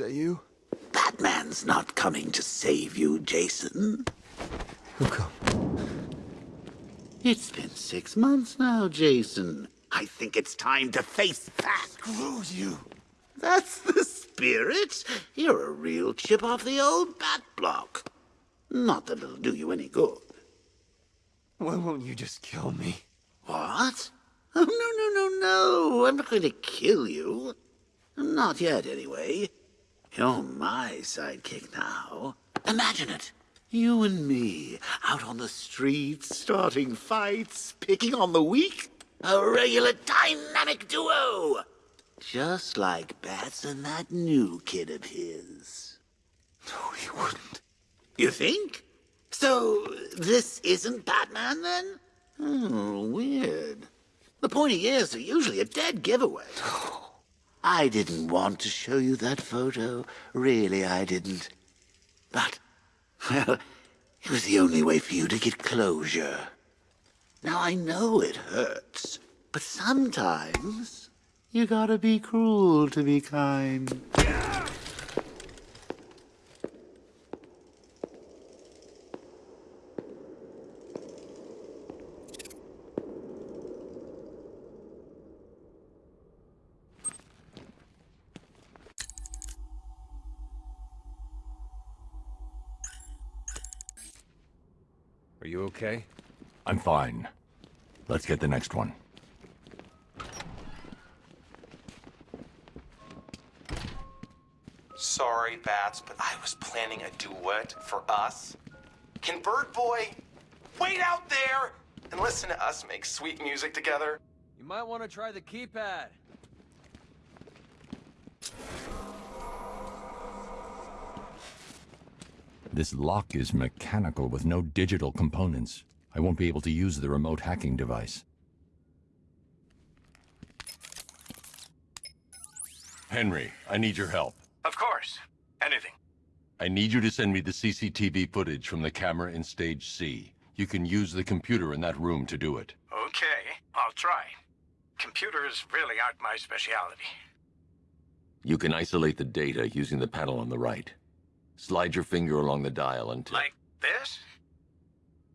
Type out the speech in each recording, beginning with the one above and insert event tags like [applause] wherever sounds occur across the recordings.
that you? Batman's not coming to save you, Jason. Who come? It's been six months now, Jason. I think it's time to face Bat. Screw you. That's the spirit. You're a real chip off the old Bat block. Not that it'll do you any good. Why won't you just kill me? What? Oh, [laughs] no, no, no, no. I'm not going to kill you. Not yet, anyway. You're my sidekick now. Imagine it. You and me, out on the streets, starting fights, picking on the weak. A regular dynamic duo. Just like Bats and that new kid of his. No, he wouldn't. You think? So, this isn't Batman, then? Oh, weird. The pointy ears are usually a dead giveaway. I didn't want to show you that photo. Really, I didn't. But, well, it was the only way for you to get closure. Now, I know it hurts, but sometimes you gotta be cruel to be kind. Okay? I'm fine. Let's get the next one. Sorry, Bats, but I was planning a duet for us. Can Bird Boy wait out there and listen to us make sweet music together? You might want to try the keypad. This lock is mechanical with no digital components. I won't be able to use the remote hacking device. Henry, I need your help. Of course. Anything. I need you to send me the CCTV footage from the camera in Stage C. You can use the computer in that room to do it. Okay, I'll try. Computers really aren't my specialty. You can isolate the data using the panel on the right. Slide your finger along the dial until... Like this?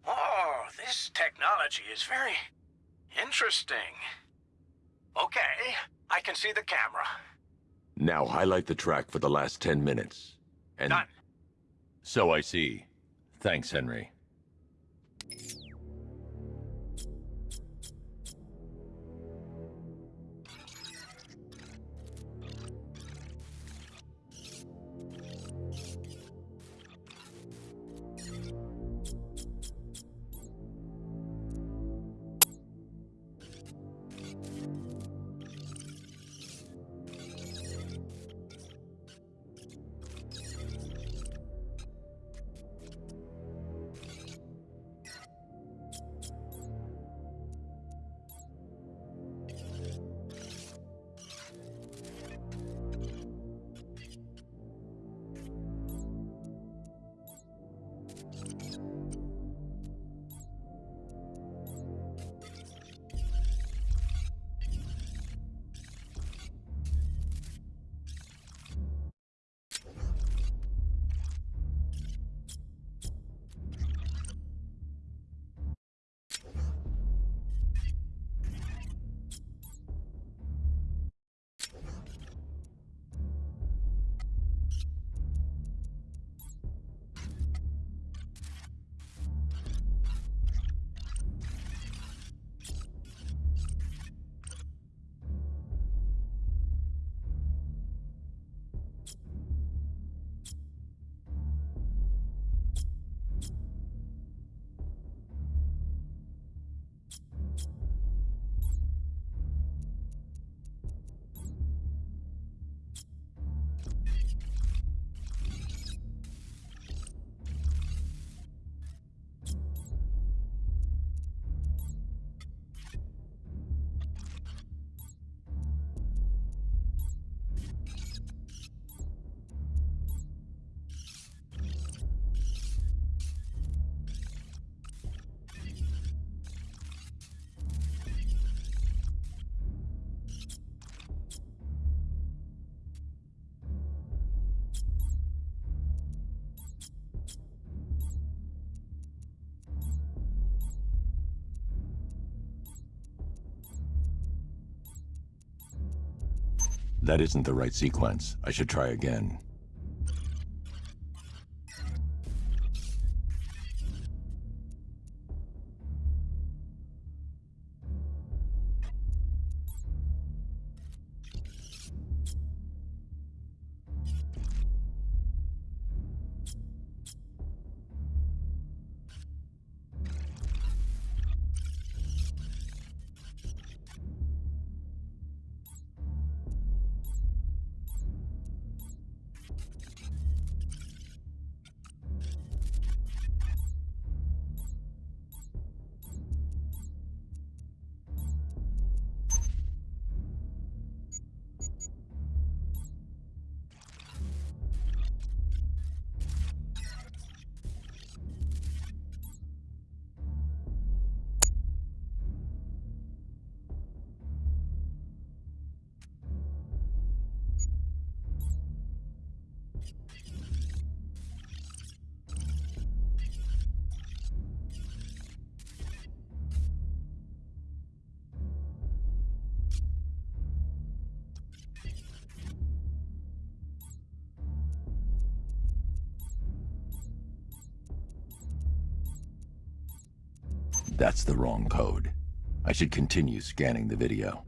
Oh, this technology is very interesting. Okay, I can see the camera. Now highlight the track for the last 10 minutes. And... Done. So I see. Thanks, Henry. That isn't the right sequence. I should try again. That's the wrong code. I should continue scanning the video.